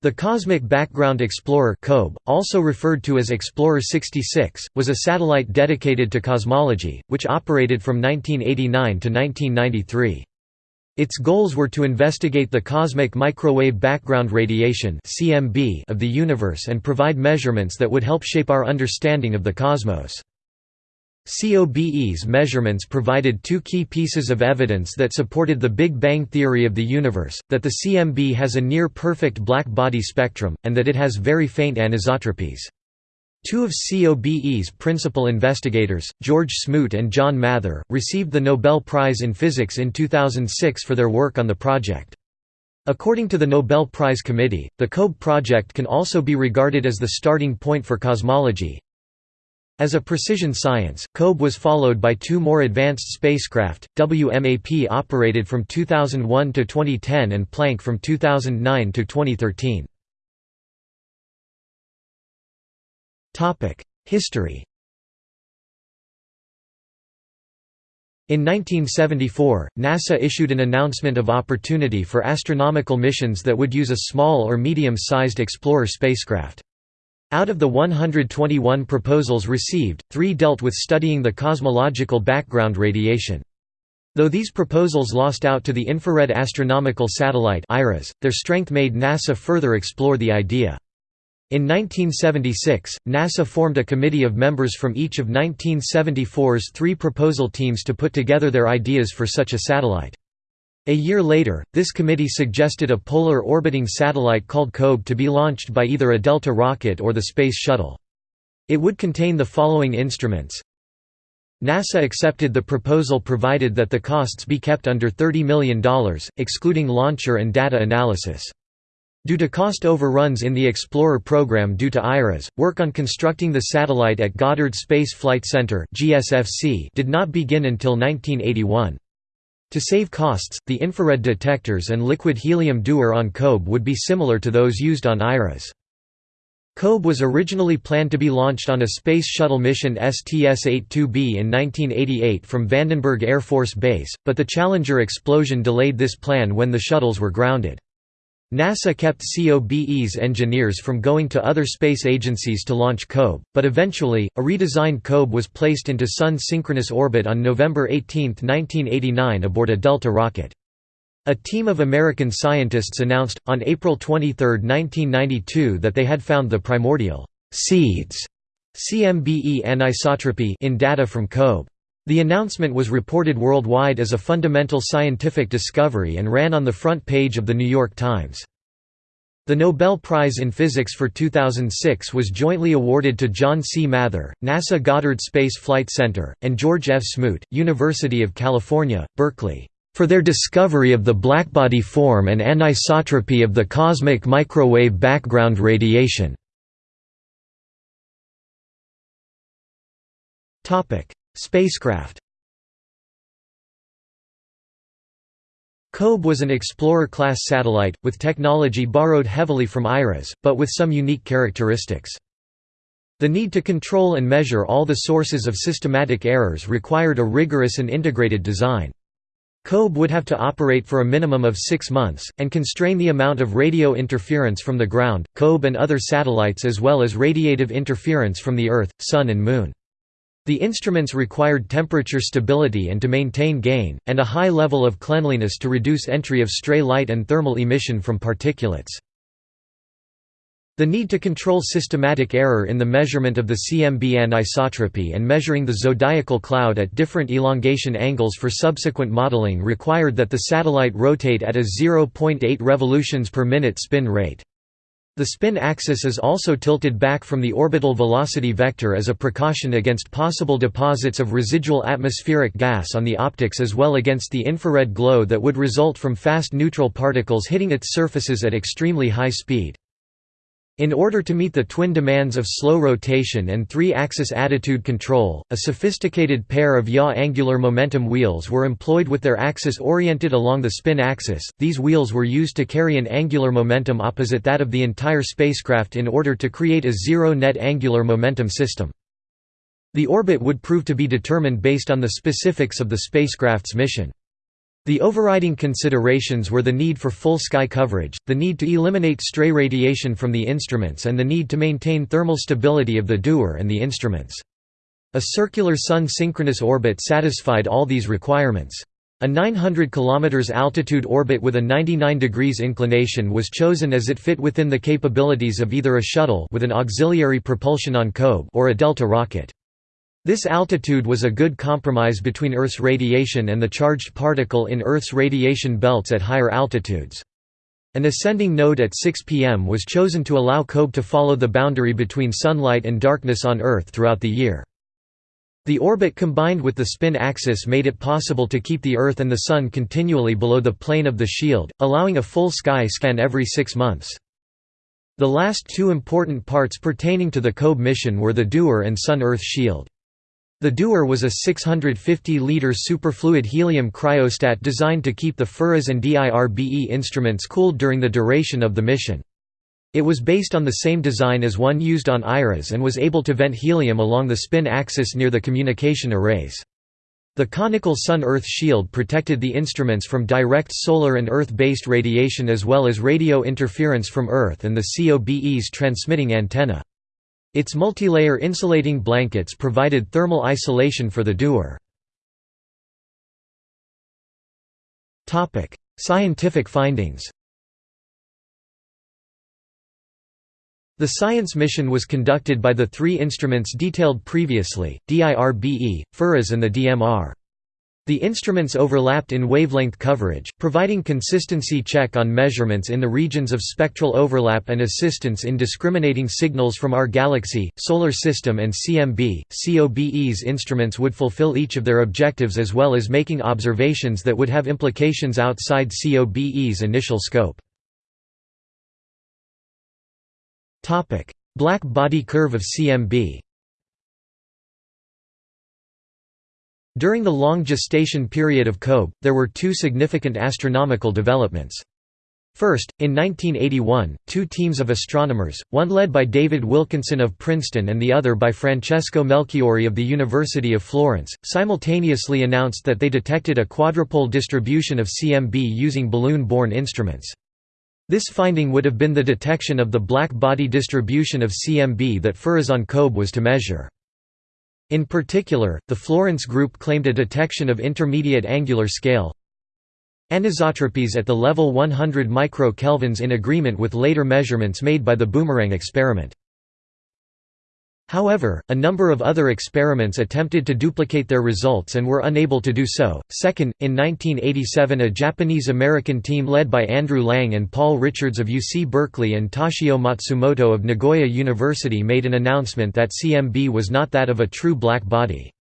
The Cosmic Background Explorer also referred to as Explorer 66, was a satellite dedicated to cosmology, which operated from 1989 to 1993. Its goals were to investigate the cosmic microwave background radiation of the universe and provide measurements that would help shape our understanding of the cosmos. COBE's measurements provided two key pieces of evidence that supported the Big Bang theory of the universe, that the CMB has a near-perfect black body spectrum, and that it has very faint anisotropies. Two of COBE's principal investigators, George Smoot and John Mather, received the Nobel Prize in Physics in 2006 for their work on the project. According to the Nobel Prize Committee, the COBE project can also be regarded as the starting point for cosmology, as a precision science, COBE was followed by two more advanced spacecraft, WMAP operated from 2001 to 2010 and Planck from 2009 to 2013. History In 1974, NASA issued an announcement of opportunity for astronomical missions that would use a small or medium-sized Explorer spacecraft. Out of the 121 proposals received, three dealt with studying the cosmological background radiation. Though these proposals lost out to the Infrared Astronomical Satellite their strength made NASA further explore the idea. In 1976, NASA formed a committee of members from each of 1974's three proposal teams to put together their ideas for such a satellite. A year later, this committee suggested a polar orbiting satellite called COBE to be launched by either a Delta rocket or the Space Shuttle. It would contain the following instruments. NASA accepted the proposal provided that the costs be kept under $30 million, excluding launcher and data analysis. Due to cost overruns in the Explorer program due to IRAS, work on constructing the satellite at Goddard Space Flight Center did not begin until 1981. To save costs, the infrared detectors and liquid helium dewar on COBE would be similar to those used on IRAS. COBE was originally planned to be launched on a Space Shuttle mission STS-82B in 1988 from Vandenberg Air Force Base, but the Challenger explosion delayed this plan when the shuttles were grounded. NASA kept COBE's engineers from going to other space agencies to launch COBE, but eventually, a redesigned COBE was placed into Sun synchronous orbit on November 18, 1989 aboard a Delta rocket. A team of American scientists announced, on April 23, 1992 that they had found the primordial seeds CMBE anisotropy in data from COBE. The announcement was reported worldwide as a fundamental scientific discovery and ran on the front page of The New York Times. The Nobel Prize in Physics for 2006 was jointly awarded to John C. Mather, NASA Goddard Space Flight Center, and George F. Smoot, University of California, Berkeley, for their discovery of the blackbody form and anisotropy of the cosmic microwave background radiation. Spacecraft COBE was an Explorer-class satellite, with technology borrowed heavily from IRAS, but with some unique characteristics. The need to control and measure all the sources of systematic errors required a rigorous and integrated design. COBE would have to operate for a minimum of six months, and constrain the amount of radio interference from the ground, COBE and other satellites as well as radiative interference from the Earth, Sun and Moon. The instruments required temperature stability and to maintain gain, and a high level of cleanliness to reduce entry of stray light and thermal emission from particulates. The need to control systematic error in the measurement of the CMB anisotropy and measuring the zodiacal cloud at different elongation angles for subsequent modeling required that the satellite rotate at a 0.8 revolutions per minute spin rate. The spin axis is also tilted back from the orbital velocity vector as a precaution against possible deposits of residual atmospheric gas on the optics as well against the infrared glow that would result from fast neutral particles hitting its surfaces at extremely high speed. In order to meet the twin demands of slow rotation and three-axis attitude control, a sophisticated pair of yaw angular momentum wheels were employed with their axis oriented along the spin axis. These wheels were used to carry an angular momentum opposite that of the entire spacecraft in order to create a zero net angular momentum system. The orbit would prove to be determined based on the specifics of the spacecraft's mission. The overriding considerations were the need for full sky coverage, the need to eliminate stray radiation from the instruments and the need to maintain thermal stability of the dewar and the instruments. A circular Sun-synchronous orbit satisfied all these requirements. A 900 km altitude orbit with a 99 degrees inclination was chosen as it fit within the capabilities of either a shuttle with an auxiliary propulsion on COBE or a Delta rocket. This altitude was a good compromise between Earth's radiation and the charged particle in Earth's radiation belts at higher altitudes. An ascending node at 6 pm was chosen to allow COBE to follow the boundary between sunlight and darkness on Earth throughout the year. The orbit combined with the spin axis made it possible to keep the Earth and the Sun continually below the plane of the shield, allowing a full sky scan every six months. The last two important parts pertaining to the COBE mission were the Dewar and Sun-Earth shield. The Dewar was a 650-liter superfluid helium cryostat designed to keep the FIRAS and DIRBE instruments cooled during the duration of the mission. It was based on the same design as one used on IRAS and was able to vent helium along the spin axis near the communication arrays. The conical Sun-Earth shield protected the instruments from direct solar and Earth-based radiation as well as radio interference from Earth and the COBE's transmitting antenna. Its multilayer insulating blankets provided thermal isolation for the dewar. Scientific findings The science mission was conducted by the three instruments detailed previously, DIRBE, FIRAS and the DMR. The instruments overlapped in wavelength coverage, providing consistency check on measurements in the regions of spectral overlap and assistance in discriminating signals from our galaxy, solar system and CMB. COBE's instruments would fulfill each of their objectives as well as making observations that would have implications outside COBE's initial scope. Black body curve of CMB During the long gestation period of COBE, there were two significant astronomical developments. First, in 1981, two teams of astronomers, one led by David Wilkinson of Princeton and the other by Francesco Melchiori of the University of Florence, simultaneously announced that they detected a quadrupole distribution of CMB using balloon-borne instruments. This finding would have been the detection of the black body distribution of CMB that FIRAS on COBE was to measure. In particular, the Florence group claimed a detection of intermediate angular scale anisotropies at the level 100 micro-kelvins in agreement with later measurements made by the boomerang experiment. However, a number of other experiments attempted to duplicate their results and were unable to do so. Second, in 1987, a Japanese American team led by Andrew Lange and Paul Richards of UC Berkeley and Toshio Matsumoto of Nagoya University made an announcement that CMB was not that of a true black body.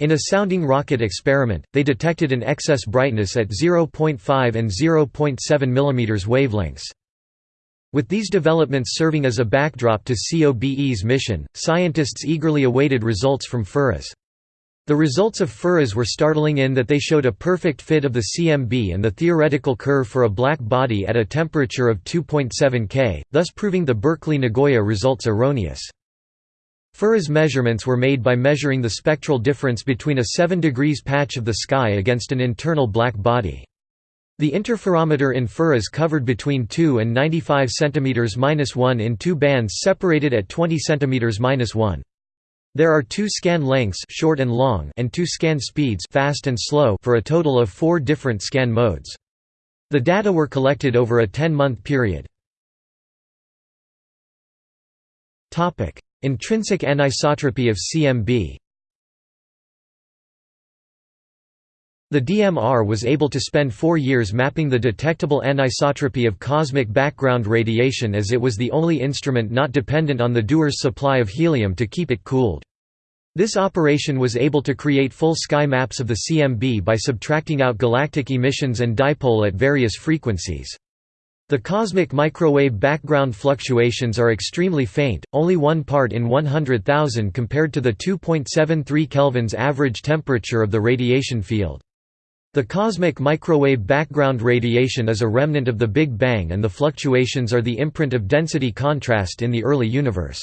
In a sounding rocket experiment, they detected an excess brightness at 0.5 and 0.7 mm wavelengths. With these developments serving as a backdrop to COBE's mission, scientists eagerly awaited results from FIRAS. The results of FIRAS were startling in that they showed a perfect fit of the CMB and the theoretical curve for a black body at a temperature of 2.7 K, thus proving the Berkeley-Nagoya results erroneous. FIRAS measurements were made by measuring the spectral difference between a 7 degrees patch of the sky against an internal black body. The interferometer in FIRAS covered between 2 and 95 cm-1 in two bands separated at 20 cm-1. There are two scan lengths short and, long and two scan speeds fast and slow for a total of four different scan modes. The data were collected over a 10-month period. Intrinsic anisotropy of CMB The DMR was able to spend four years mapping the detectable anisotropy of cosmic background radiation as it was the only instrument not dependent on the Dewar's supply of helium to keep it cooled. This operation was able to create full sky maps of the CMB by subtracting out galactic emissions and dipole at various frequencies. The cosmic microwave background fluctuations are extremely faint, only one part in 100,000 compared to the 2.73 kelvins average temperature of the radiation field. The cosmic microwave background radiation is a remnant of the Big Bang and the fluctuations are the imprint of density contrast in the early universe.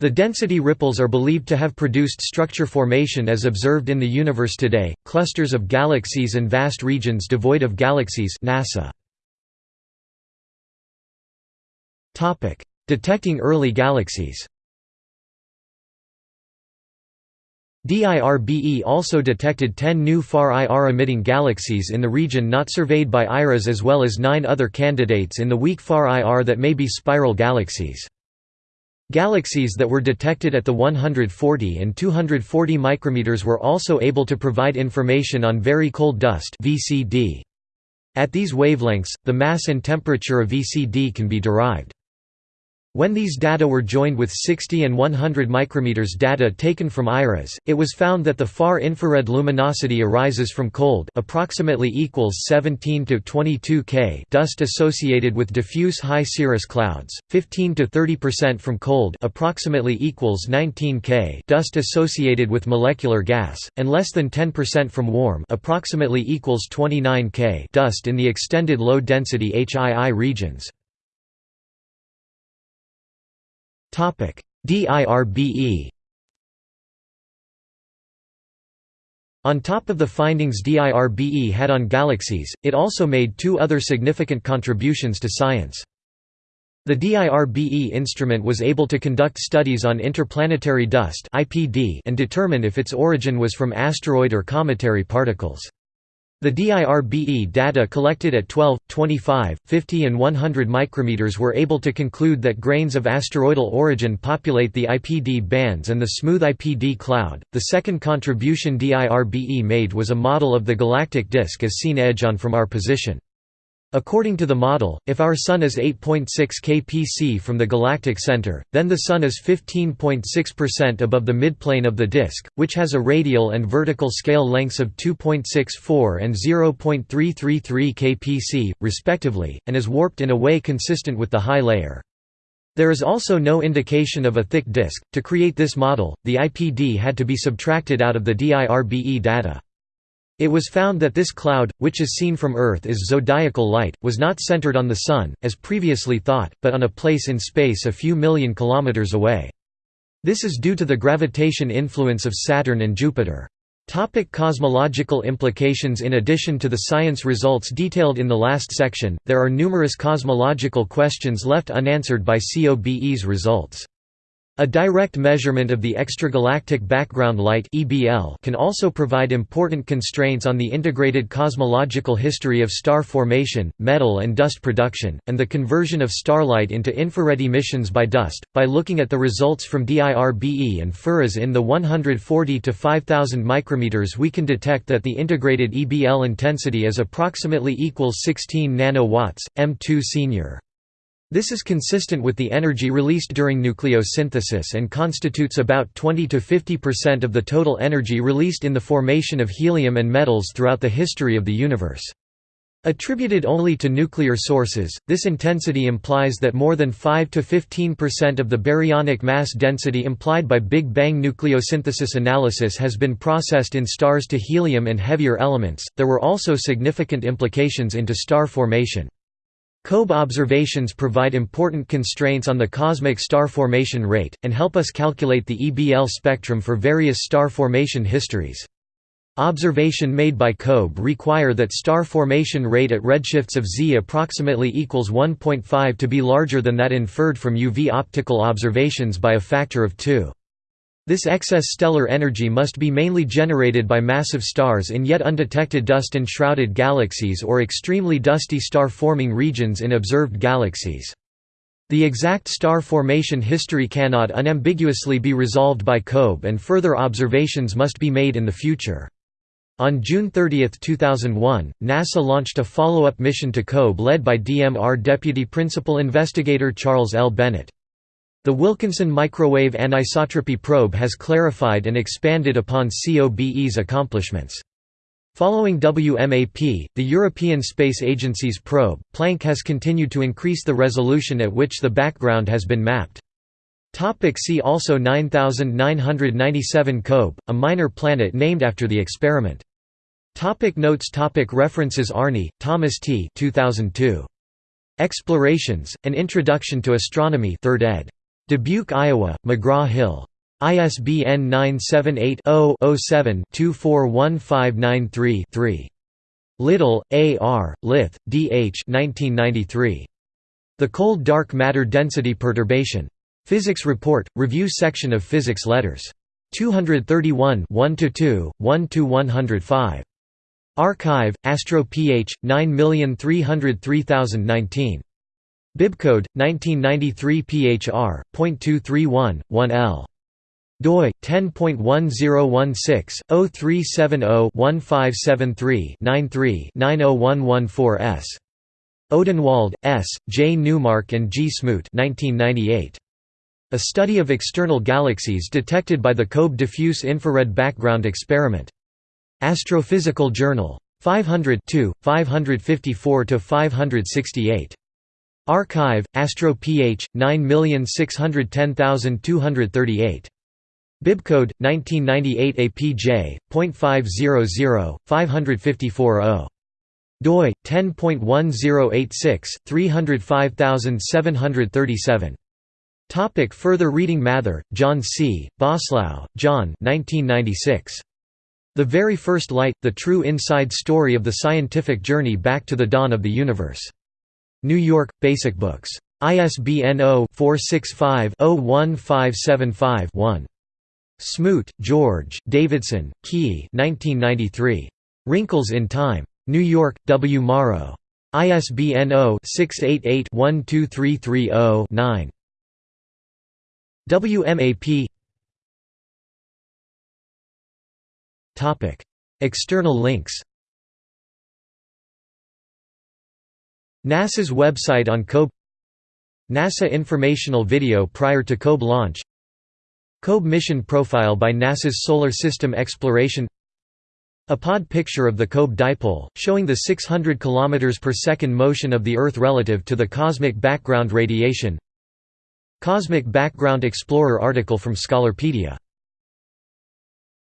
The density ripples are believed to have produced structure formation as observed in the universe today, clusters of galaxies and vast regions devoid of galaxies NASA. Detecting early galaxies DIRBE also detected 10 new far IR-emitting galaxies in the region not surveyed by IRAS as well as nine other candidates in the weak far IR that may be spiral galaxies. Galaxies that were detected at the 140 and 240 micrometers were also able to provide information on very cold dust. At these wavelengths, the mass and temperature of VCD can be derived. When these data were joined with 60 and 100 micrometers data taken from IRAS, it was found that the far infrared luminosity arises from cold approximately equals 17 to 22 K dust associated with diffuse HI cirrus clouds, 15 to 30% from cold approximately equals 19 K dust associated with molecular gas, and less than 10% from warm approximately equals 29 K dust in the extended low density HII regions. DIRBE On top of the findings DIRBE had on galaxies, it also made two other significant contributions to science. The DIRBE instrument was able to conduct studies on interplanetary dust and determine if its origin was from asteroid or cometary particles. The DIRBE data collected at 12, 25, 50 and 100 micrometers were able to conclude that grains of asteroidal origin populate the IPD bands and the smooth IPD cloud. The second contribution DIRBE made was a model of the galactic disk as seen edge on from our position. According to the model, if our Sun is 8.6 kpc from the galactic center, then the Sun is 15.6% above the midplane of the disk, which has a radial and vertical scale lengths of 2.64 and 0.333 kpc, respectively, and is warped in a way consistent with the HI layer. There is also no indication of a thick disk. To create this model, the IPD had to be subtracted out of the DIRBE data. It was found that this cloud, which is seen from Earth as zodiacal light, was not centered on the Sun, as previously thought, but on a place in space a few million kilometers away. This is due to the gravitation influence of Saturn and Jupiter. Topic cosmological implications In addition to the science results detailed in the last section, there are numerous cosmological questions left unanswered by COBE's results. A direct measurement of the extragalactic background light can also provide important constraints on the integrated cosmological history of star formation, metal and dust production, and the conversion of starlight into infrared emissions by dust. By looking at the results from DIRBE and FIRAS in the 140 to 5000 micrometers, we can detect that the integrated EBL intensity is approximately equals 16 nanowatts, M2 senior. This is consistent with the energy released during nucleosynthesis and constitutes about 20 to 50% of the total energy released in the formation of helium and metals throughout the history of the universe. Attributed only to nuclear sources, this intensity implies that more than 5 to 15% of the baryonic mass density implied by Big Bang nucleosynthesis analysis has been processed in stars to helium and heavier elements. There were also significant implications into star formation. COBE observations provide important constraints on the cosmic star formation rate, and help us calculate the EBL spectrum for various star formation histories. Observation made by COBE require that star formation rate at redshifts of Z approximately equals 1.5 to be larger than that inferred from UV optical observations by a factor of 2. This excess stellar energy must be mainly generated by massive stars in yet undetected dust-enshrouded galaxies or extremely dusty star-forming regions in observed galaxies. The exact star formation history cannot unambiguously be resolved by COBE and further observations must be made in the future. On June 30, 2001, NASA launched a follow-up mission to COBE led by DMR Deputy Principal Investigator Charles L. Bennett. The Wilkinson Microwave Anisotropy Probe has clarified and expanded upon COBE's accomplishments. Following WMAP, the European Space Agency's probe, Planck has continued to increase the resolution at which the background has been mapped. Topic see also 9997 COBE, a minor planet named after the experiment. Topic notes topic References Arny, Thomas T. 2002. Explorations, An Introduction to Astronomy 3rd ed. Dubuque, Iowa, McGraw-Hill. ISBN 978-0-07-241593-3. Liddle, A. R., Lyth, D. H. 1993. The Cold Dark Matter Density Perturbation. Physics Report, Review Section of Physics Letters. 231 1–2, 1–105. arXiv, Astro Ph. 9303019. Bibcode 1993 PHR. 1 doi 10.1016/0370-1573-93-90114s. Odenwald, S., J. Newmark and G. Smoot 1998. A study of external galaxies detected by the COBE diffuse infrared background experiment. Astrophysical Journal. 500 554–568. arXiv, Astro Ph. 9610238. Bibcode 1998 APJ.500 554 doi 10.1086 305737 Topic further reading Mather, John C., Boslough, John 1996. The Very First Light, The True Inside Story of the Scientific Journey Back to the Dawn of the Universe. New York, Basic Books. ISBN 0-465-01575-1. Smoot, George, Davidson, Keay 1993. Wrinkles in Time. New York, W. Morrow. ISBN 0-688-12330-9. WMAP External links NASA's website on COBE NASA informational video prior to COBE launch COBE mission profile by NASA's Solar System Exploration APOD picture of the COBE dipole, showing the 600 km per second motion of the Earth relative to the cosmic background radiation Cosmic Background Explorer article from Scholarpedia